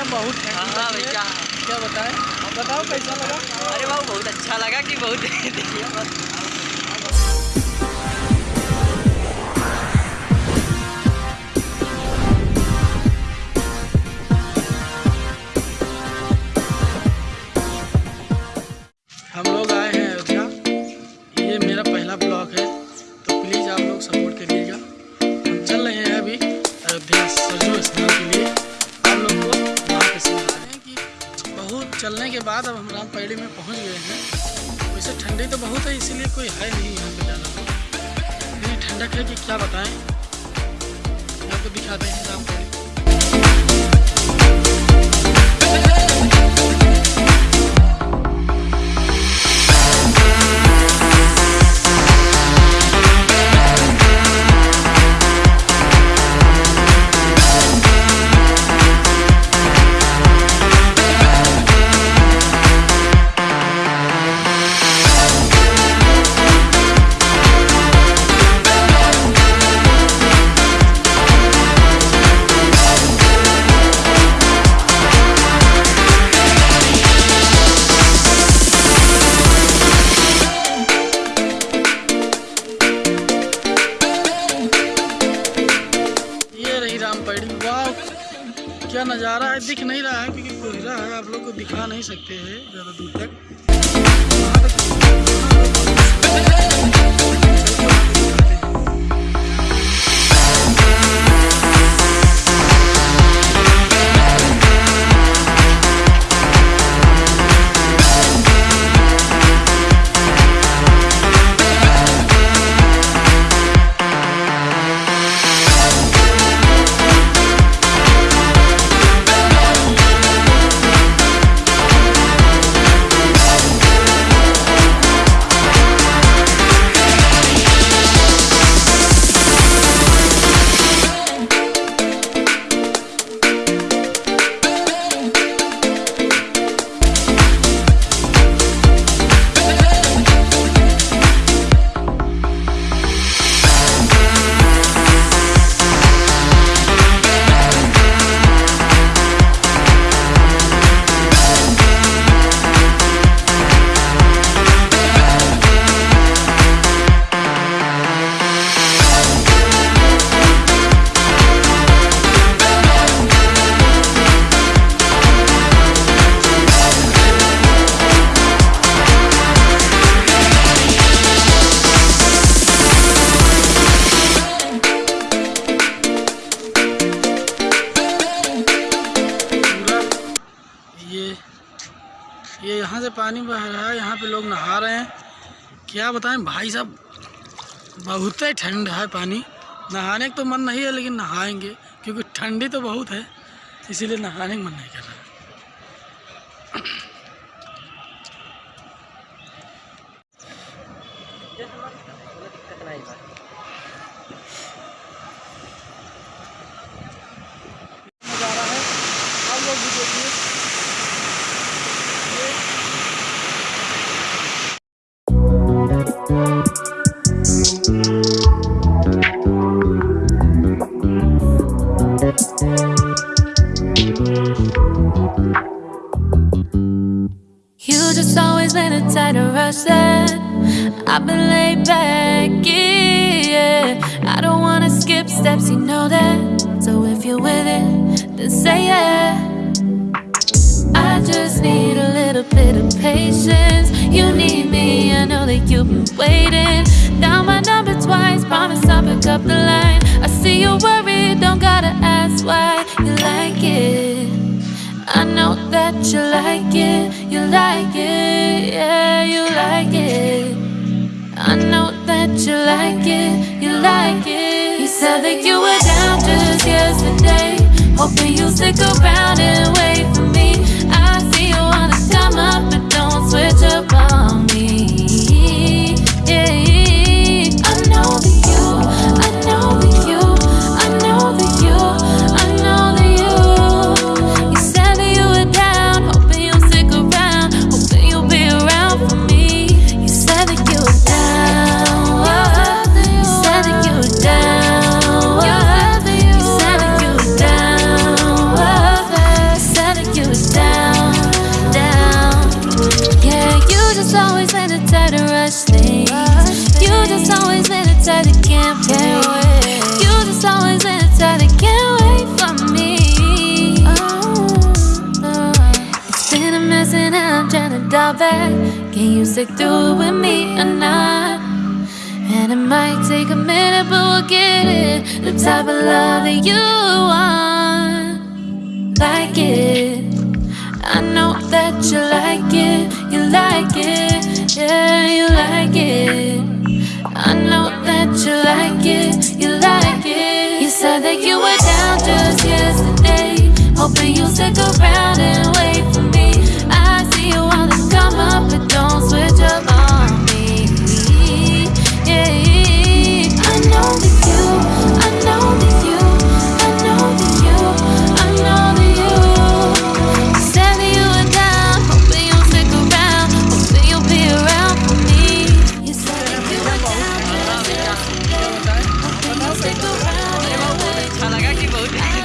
भैया बहुत ठंडी हाँ भैया क्या? बताएँ? बताओ कैसा लगा? अरे भाव बहुत अच्छा लगा कि बहुत देखिए चलने के बाद अब हम राम पैड़ी में पहुँच गए हैं। वैसे ठंडी तो बहुत है, इसीलिए कोई है नहीं यहाँ पे जाना। इतनी ठंडक है कि क्या बताएँ। आपको दिखाते हैं रामपैड़ी ये क्या नज़ारा है? दिख नहीं रहा है, क्योंकि कोहरा है, आप लोग को दिखा नहीं सकते हैं ज़्यादा दूर तक। यहाँ से पानी बह रहा है, यहाँ पे लोग नहा रहे हैं। क्या बताएँ, भाई साहब, बहुत ही ठंड है पानी। नहाने का तो मन नहीं है, लेकिन नहाएँगे, क्योंकि ठंडी तो बहुत है, इसीलिए नहाने का मन नहीं कर रहा। नज़ारा You just always been a rush that I've been laid back, yeah. I don't wanna skip steps, you know that. So if you're with it, then say yeah. I just need little bit of patience. You need me, I know that you've been waiting. Down my number twice, promise I'll pick up the line. I see you're worried, don't gotta ask why you like it. I know that you like it, you like it, yeah, you like it. I know that you like it, you like it. You said that you were down just yesterday, hoping you'll stick around and wait for me. Come up, but don't switch up on Can you stick through it with me or not? And it might take a minute, but we'll get it. The type of love that you want, like it. I know that you like it, you like it, yeah, you like it. I know that you like it, you like it. You said that you were down just yesterday, hoping you'll stick around and wait emoji.